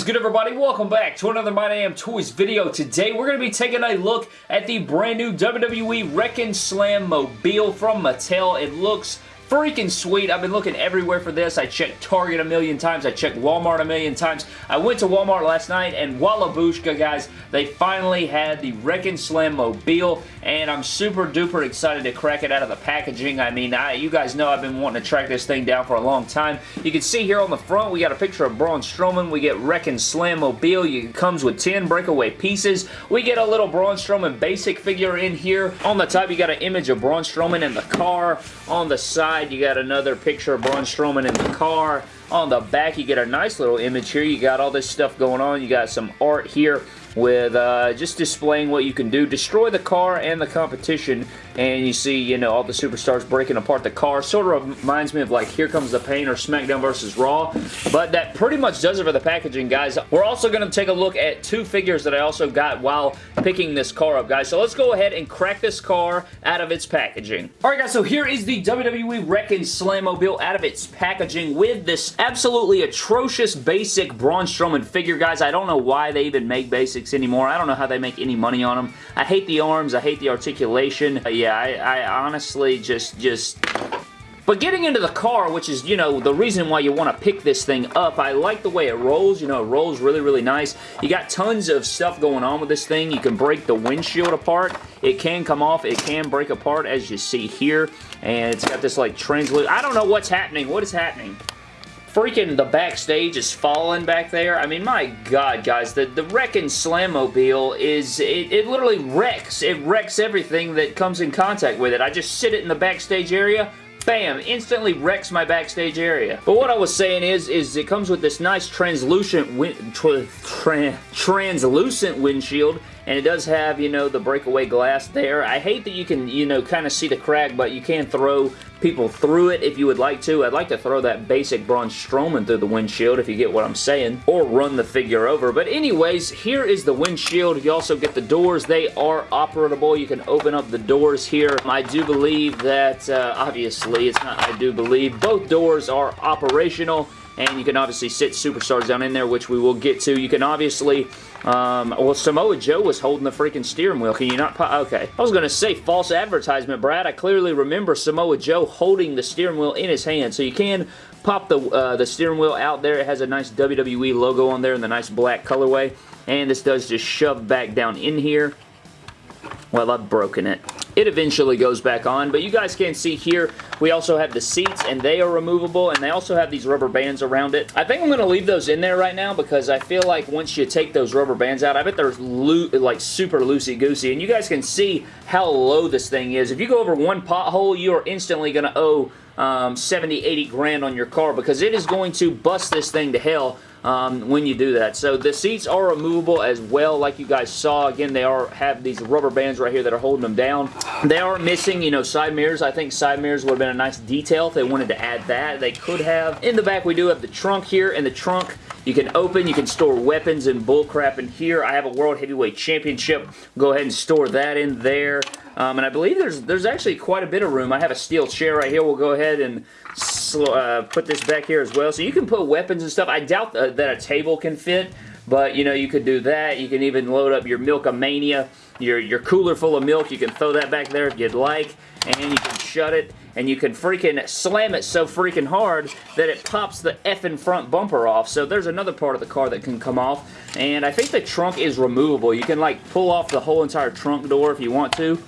is good everybody? Welcome back to another My Damn Toys video. Today we're going to be taking a look at the brand new WWE Wrekkin' Slam Mobile from Mattel. It looks freaking sweet. I've been looking everywhere for this. I checked Target a million times. I checked Walmart a million times. I went to Walmart last night and Wallabushka, guys, they finally had the Wrekkin' Slam Mobile and I'm super duper excited to crack it out of the packaging. I mean, I, you guys know I've been wanting to track this thing down for a long time. You can see here on the front, we got a picture of Braun Strowman. We get Wrekkin' Slam Mobile. It comes with 10 breakaway pieces. We get a little Braun Strowman basic figure in here. On the top, you got an image of Braun Strowman in the car. On the side, you got another picture of Braun Strowman in the car. On the back, you get a nice little image here. You got all this stuff going on. You got some art here with uh, just displaying what you can do. Destroy the car and the competition, and you see, you know, all the superstars breaking apart the car. Sort of reminds me of like Here Comes the Pain or SmackDown vs. Raw, but that pretty much does it for the packaging, guys. We're also going to take a look at two figures that I also got while picking this car up, guys. So let's go ahead and crack this car out of its packaging. Alright, guys, so here is the WWE Wrekkin' Slammobile out of its packaging with this absolutely atrocious basic Braun Strowman figure, guys. I don't know why they even make basic anymore. I don't know how they make any money on them. I hate the arms. I hate the articulation. Uh, yeah, I, I honestly just, just but getting into the car, which is, you know, the reason why you want to pick this thing up, I like the way it rolls. You know, it rolls really, really nice. You got tons of stuff going on with this thing. You can break the windshield apart. It can come off. It can break apart, as you see here. And it's got this, like, translucent... I don't know what's happening. What is happening? Freaking the backstage is falling back there. I mean, my God, guys, the, the Wrekkin' Slammobile is, it, it literally wrecks. It wrecks everything that comes in contact with it. I just sit it in the backstage area, bam, instantly wrecks my backstage area. But what I was saying is, is it comes with this nice translucent, win tra tra translucent windshield, and it does have, you know, the breakaway glass there. I hate that you can, you know, kind of see the crack, but you can throw people through it if you would like to. I'd like to throw that basic Braun Strowman through the windshield if you get what I'm saying, or run the figure over. But anyways, here is the windshield. You also get the doors. They are operable. You can open up the doors here. I do believe that, uh, obviously, it's not I do believe, both doors are operational and you can obviously sit superstars down in there, which we will get to. You can obviously, um, well, Samoa Joe was holding the freaking steering wheel. Can you not, pop okay. I was going to say false advertisement, Brad. I clearly remember Samoa Joe holding the steering wheel in his hand, so you can pop the, uh, the steering wheel out there. It has a nice WWE logo on there in the nice black colorway, and this does just shove back down in here. Well, I've broken it. It eventually goes back on, but you guys can see here, we also have the seats, and they are removable, and they also have these rubber bands around it. I think I'm going to leave those in there right now because I feel like once you take those rubber bands out, I bet they're like super loosey-goosey, and you guys can see how low this thing is. If you go over one pothole, you are instantly going to owe um, 70, 80 grand on your car because it is going to bust this thing to hell um, when you do that. So the seats are removable as well like you guys saw. Again, they are have these rubber bands right here that are holding them down. They are missing, you know, side mirrors. I think side mirrors would have been a nice detail if they wanted to add that. They could have. In the back, we do have the trunk here, and the trunk you can open, you can store weapons and bullcrap in here. I have a World Heavyweight Championship. Go ahead and store that in there. Um, and I believe there's there's actually quite a bit of room. I have a steel chair right here. We'll go ahead and uh, put this back here as well. So you can put weapons and stuff. I doubt uh, that a table can fit, but you know you could do that. You can even load up your Milkamania, your, your cooler full of milk. You can throw that back there if you'd like, and you can shut it, and you can freaking slam it so freaking hard that it pops the effing front bumper off. So there's another part of the car that can come off, and I think the trunk is removable. You can like pull off the whole entire trunk door if you want to.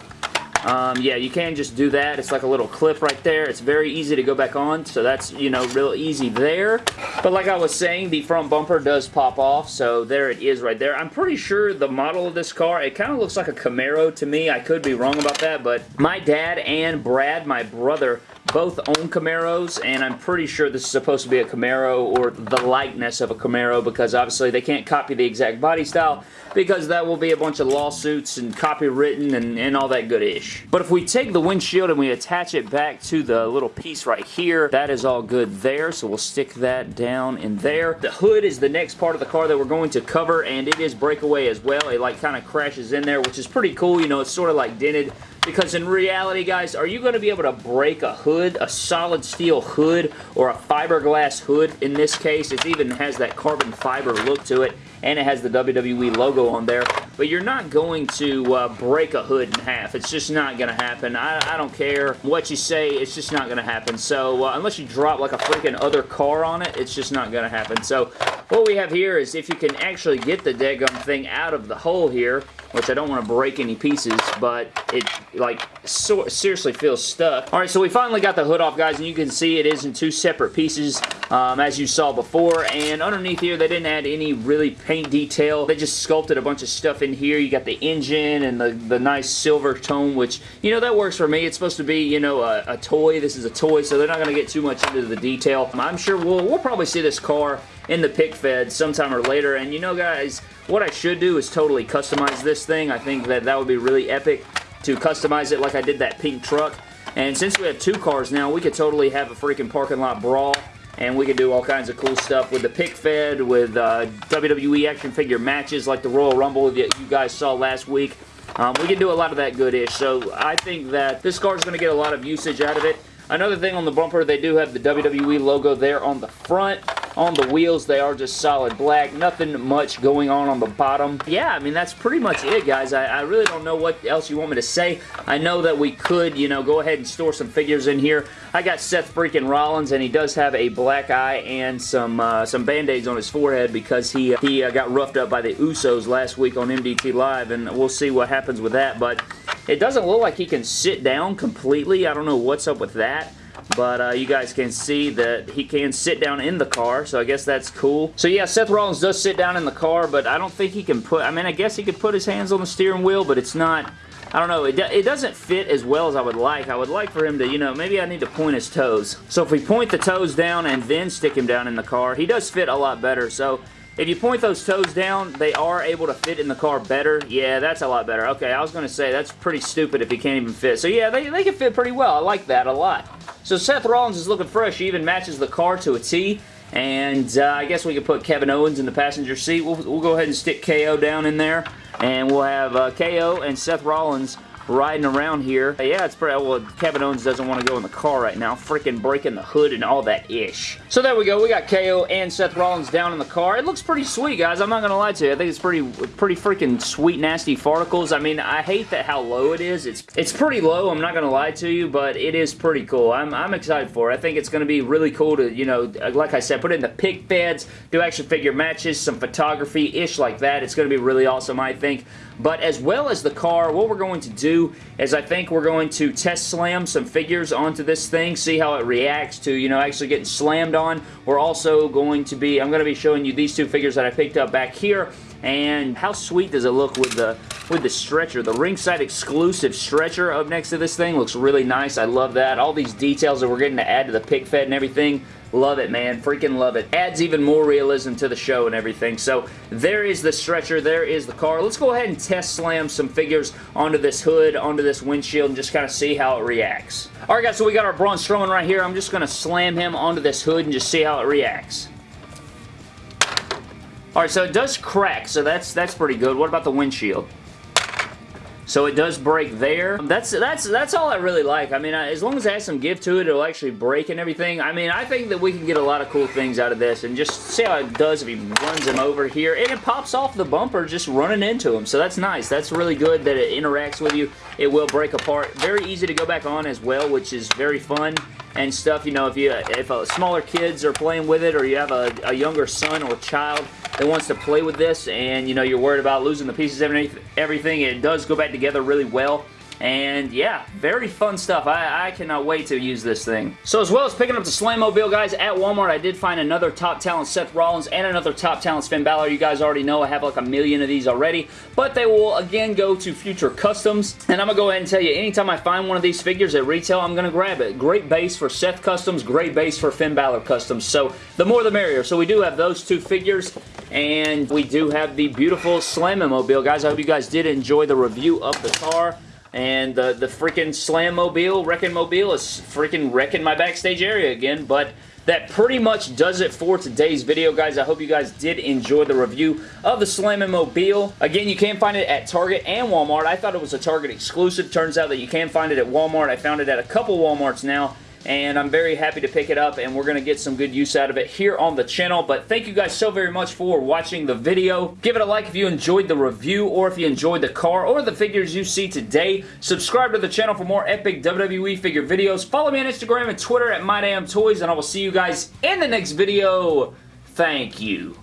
Um, yeah, you can just do that. It's like a little clip right there. It's very easy to go back on, so that's, you know, real easy there. But like I was saying, the front bumper does pop off, so there it is right there. I'm pretty sure the model of this car, it kind of looks like a Camaro to me. I could be wrong about that, but my dad and Brad, my brother, both own Camaros, and I'm pretty sure this is supposed to be a Camaro or the likeness of a Camaro because obviously they can't copy the exact body style because that will be a bunch of lawsuits and copywritten and, and all that good ish. But if we take the windshield and we attach it back to the little piece right here, that is all good there, so we'll stick that down in there. The hood is the next part of the car that we're going to cover, and it is breakaway as well. It like kind of crashes in there, which is pretty cool. You know, it's sort of like dented because in reality, guys, are you going to be able to break a hood, a solid steel hood, or a fiberglass hood in this case? It even has that carbon fiber look to it and it has the WWE logo on there. But you're not going to uh, break a hood in half. It's just not going to happen. I, I, don't care what you say. It's just not going to happen. So uh, unless you drop like a freaking other car on it, it's just not going to happen. So what we have here is if you can actually get the daggum thing out of the hole here, which I don't want to break any pieces, but it, like, so, seriously feels stuck. Alright, so we finally got the hood off, guys, and you can see it is in two separate pieces, um, as you saw before, and underneath here, they didn't add any really paint detail. They just sculpted a bunch of stuff in here. You got the engine and the, the nice silver tone, which, you know, that works for me. It's supposed to be, you know, a, a toy. This is a toy, so they're not going to get too much into the detail. I'm sure we'll, we'll probably see this car in the pick fed sometime or later. And you know, guys, what I should do is totally customize this thing. I think that that would be really epic to customize it like I did that pink truck. And since we have two cars now, we could totally have a freaking parking lot brawl and we could do all kinds of cool stuff with the pick fed, with uh, WWE action figure matches like the Royal Rumble that you guys saw last week. Um, we can do a lot of that good-ish, so I think that this car is going to get a lot of usage out of it. Another thing on the bumper, they do have the WWE logo there on the front. On the wheels, they are just solid black. Nothing much going on on the bottom. Yeah, I mean, that's pretty much it, guys. I, I, really don't know what else you want me to say. I know that we could, you know, go ahead and store some figures in here. I got Seth freaking Rollins, and he does have a black eye and some uh, some band-aids on his forehead because he, he uh, got roughed up by the Usos last week on MDT Live, and we'll see what happens with that, but it doesn't look like he can sit down completely. I don't know what's up with that but uh, you guys can see that he can sit down in the car, so I guess that's cool. So yeah, Seth Rollins does sit down in the car, but I don't think he can put, I mean, I guess he could put his hands on the steering wheel, but it's not, I don't know, it, it doesn't fit as well as I would like. I would like for him to, you know, maybe I need to point his toes. So if we point the toes down and then stick him down in the car, he does fit a lot better, so if you point those toes down, they are able to fit in the car better. Yeah, that's a lot better. Okay, I was going to say, that's pretty stupid if he can't even fit. So yeah, they, they can fit pretty well. I like that a lot. So Seth Rollins is looking fresh. He even matches the car to a T. And uh, I guess we could put Kevin Owens in the passenger seat. We'll, we'll go ahead and stick KO down in there. And we'll have uh, KO and Seth Rollins riding around here. Yeah, it's pretty, well, Kevin Owens doesn't want to go in the car right now, freaking breaking the hood and all that ish. So there we go, we got KO and Seth Rollins down in the car. It looks pretty sweet, guys, I'm not going to lie to you. I think it's pretty, pretty freaking sweet, nasty farticles. I mean, I hate that how low it is. It's, it's pretty low, I'm not going to lie to you, but it is pretty cool. I'm, I'm excited for it. I think it's going to be really cool to, you know, like I said, put in the pick feds, do action figure matches, some photography-ish like that. It's going to be really awesome, I think. But as well as the car, what we're going to do is I think we're going to test slam some figures onto this thing, see how it reacts to, you know, actually getting slammed on. We're also going to be, I'm going to be showing you these two figures that I picked up back here and how sweet does it look with the with the stretcher. The ringside exclusive stretcher up next to this thing looks really nice. I love that. All these details that we're getting to add to the pick fed and everything Love it, man. Freaking love it. Adds even more realism to the show and everything. So there is the stretcher. There is the car. Let's go ahead and test slam some figures onto this hood, onto this windshield, and just kind of see how it reacts. Alright guys, so we got our Braun Strowman right here. I'm just going to slam him onto this hood and just see how it reacts. Alright, so it does crack, so that's that's pretty good. What about the windshield? So it does break there. That's that's that's all I really like. I mean, as long as it has some give to it, it'll actually break and everything. I mean, I think that we can get a lot of cool things out of this. And just see how it does if he runs him over here. And it pops off the bumper just running into him. So that's nice. That's really good that it interacts with you. It will break apart. Very easy to go back on as well, which is very fun and stuff. You know, if you if uh, smaller kids are playing with it or you have a, a younger son or child that wants to play with this and, you know, you're worried about losing the pieces and everything, it does go back together really well. And yeah, very fun stuff. I, I, cannot wait to use this thing. So as well as picking up the Slammobile, guys, at Walmart, I did find another top talent Seth Rollins and another top talent Finn Balor. You guys already know I have like a million of these already, but they will again go to future customs. And I'm going to go ahead and tell you, anytime I find one of these figures at retail, I'm going to grab it. Great base for Seth Customs, great base for Finn Balor Customs. So the more the merrier. So we do have those two figures, and we do have the beautiful Slammobile. Guys, I hope you guys did enjoy the review of the car. And uh, the, the freaking Slam Mobile, Wrecking Mobile is freaking wrecking my backstage area again. But that pretty much does it for today's video, guys. I hope you guys did enjoy the review of the Slam-O-Mobile. Again, you can find it at Target and Walmart. I thought it was a Target exclusive. Turns out that you can find it at Walmart. I found it at a couple Walmarts now and I'm very happy to pick it up and we're going to get some good use out of it here on the channel. But thank you guys so very much for watching the video. Give it a like if you enjoyed the review or if you enjoyed the car or the figures you see today. Subscribe to the channel for more epic WWE figure videos. Follow me on Instagram and Twitter at MyDamnToys and I will see you guys in the next video. Thank you